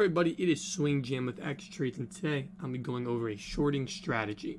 everybody, it is Swing Jam with X Trades, and today I'm be going over a shorting strategy.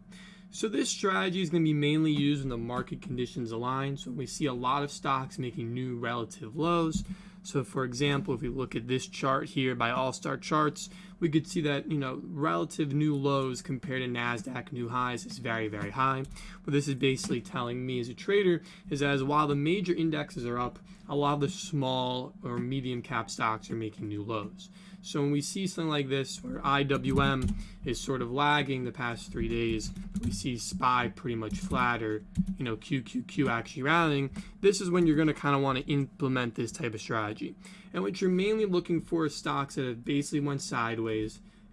So this strategy is going to be mainly used when the market conditions align. So we see a lot of stocks making new relative lows. So for example, if we look at this chart here by All-Star Charts, we could see that, you know, relative new lows compared to NASDAQ new highs is very, very high. What this is basically telling me as a trader is as while the major indexes are up, a lot of the small or medium cap stocks are making new lows. So when we see something like this where IWM is sort of lagging the past three days, we see SPY pretty much flatter, you know, QQQ actually rallying, this is when you're going to kind of want to implement this type of strategy. And what you're mainly looking for is stocks that have basically went sideways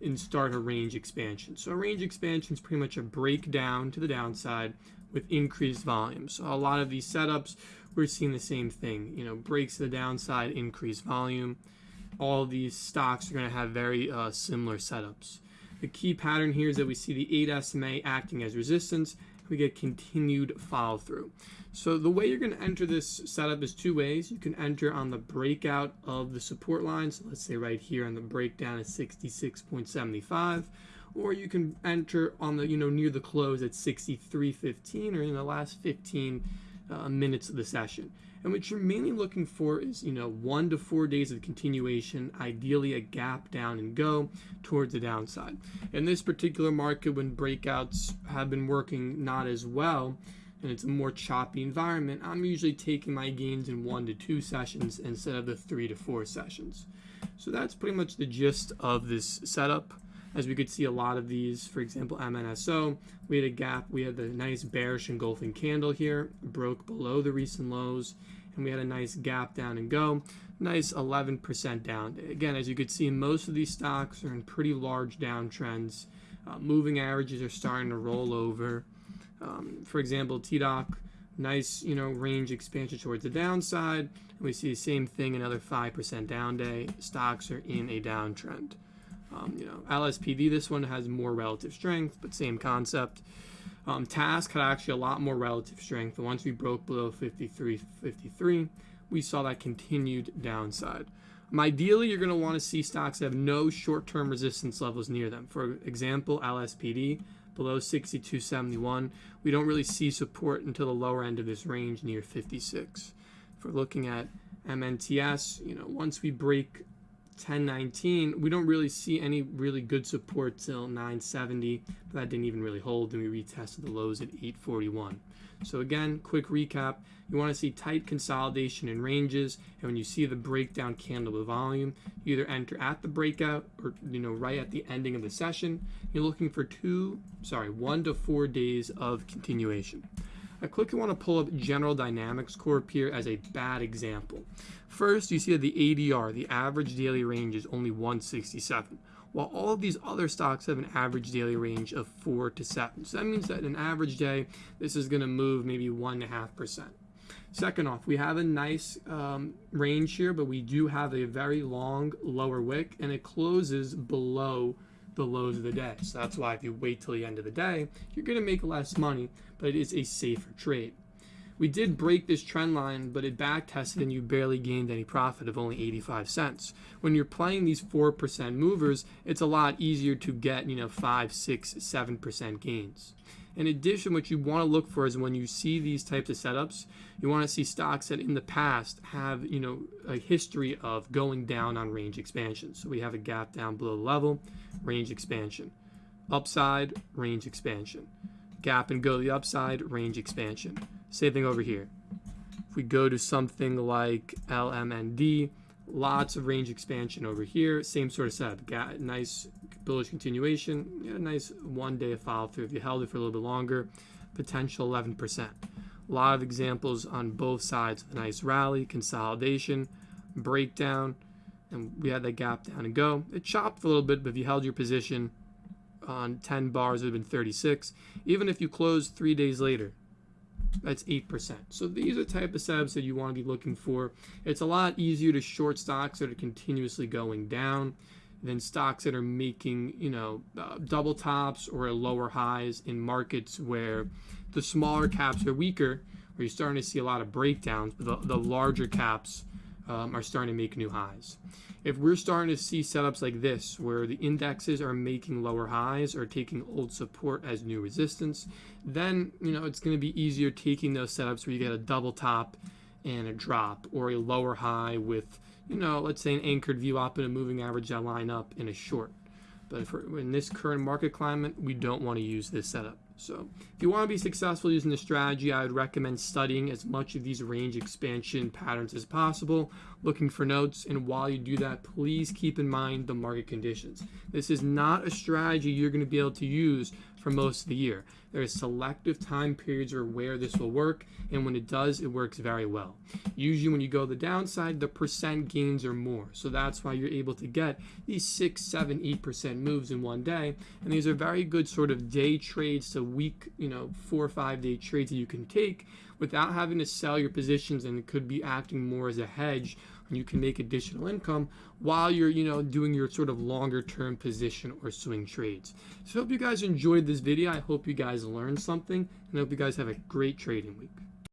and start a range expansion. So a range expansion is pretty much a breakdown to the downside with increased volume. So a lot of these setups, we're seeing the same thing. You know, breaks to the downside, increased volume. All these stocks are going to have very uh, similar setups. The key pattern here is that we see the 8 SMA acting as resistance. We get continued follow through. So the way you're going to enter this setup is two ways. You can enter on the breakout of the support line. So let's say right here on the breakdown is 66.75 or you can enter on the you know near the close at 63.15 or in the last 15 uh, minutes of the session. And what you're mainly looking for is, you know, one to four days of continuation, ideally a gap down and go towards the downside. In this particular market, when breakouts have been working not as well, and it's a more choppy environment, I'm usually taking my gains in one to two sessions instead of the three to four sessions. So that's pretty much the gist of this setup as we could see a lot of these, for example, MNSO, we had a gap, we had the nice bearish engulfing candle here, broke below the recent lows, and we had a nice gap down and go, nice 11% down. Again, as you could see, most of these stocks are in pretty large downtrends. Uh, moving averages are starting to roll over. Um, for example, TDOC, nice you know range expansion towards the downside. And we see the same thing, another 5% down day. Stocks are in a downtrend. Um, you know, LSPD, this one has more relative strength, but same concept. Um, Task had actually a lot more relative strength. once we broke below 53, 53, we saw that continued downside. Um, ideally, you're going to want to see stocks that have no short-term resistance levels near them. For example, LSPD below 62.71. We don't really see support until the lower end of this range near 56. If we're looking at MNTS, you know, once we break 1019, we don't really see any really good support till 970, but that didn't even really hold, and we retested the lows at 841. So again, quick recap, you want to see tight consolidation in ranges, and when you see the breakdown candle with volume, you either enter at the breakout or you know right at the ending of the session. You're looking for two, sorry, one to four days of continuation. I quickly want to pull up General Dynamics Corp here as a bad example. First, you see that the ADR, the average daily range, is only 167, while all of these other stocks have an average daily range of 4 to 7. So that means that in an average day, this is going to move maybe 1.5%. Second off, we have a nice um, range here, but we do have a very long lower wick, and it closes below the lows of the day. So that's why if you wait till the end of the day, you're going to make less money, but it is a safer trade. We did break this trend line, but it back tested and you barely gained any profit of only 85 cents. When you're playing these 4% movers, it's a lot easier to get, you know, 5, 6, 7% gains. In addition, what you want to look for is when you see these types of setups, you want to see stocks that in the past have, you know, a history of going down on range expansion. So we have a gap down below level, range expansion. Upside, range expansion. Gap and go to the upside, range expansion. Same thing over here. If we go to something like LMND, lots of range expansion over here. Same sort of setup. Got nice bullish continuation. Yeah, nice one day follow through. If you held it for a little bit longer, potential 11%. A lot of examples on both sides. of A nice rally, consolidation, breakdown, and we had that gap down and go. It chopped a little bit, but if you held your position on 10 bars, it would have been 36. Even if you closed three days later, that's 8%. So these are the type of setups that you want to be looking for. It's a lot easier to short stocks that are continuously going down than stocks that are making, you know, uh, double tops or lower highs in markets where the smaller caps are weaker, where you're starting to see a lot of breakdowns, the, the larger caps um, are starting to make new highs. If we're starting to see setups like this, where the indexes are making lower highs or taking old support as new resistance, then you know it's going to be easier taking those setups where you get a double top and a drop, or a lower high with you know let's say an anchored VWAP and a moving average line up in a short. But for, in this current market climate, we don't want to use this setup. So if you want to be successful using this strategy, I would recommend studying as much of these range expansion patterns as possible, looking for notes, and while you do that, please keep in mind the market conditions. This is not a strategy you're going to be able to use for most of the year. There are selective time periods where this will work, and when it does, it works very well. Usually, when you go the downside, the percent gains are more. So that's why you're able to get these six, seven, eight percent moves in one day. And these are very good sort of day trades to week, you know, four or five day trades that you can take without having to sell your positions and it could be acting more as a hedge and you can make additional income while you're you know doing your sort of longer term position or swing trades. So I hope you guys enjoyed this video. I hope you guys learned something and I hope you guys have a great trading week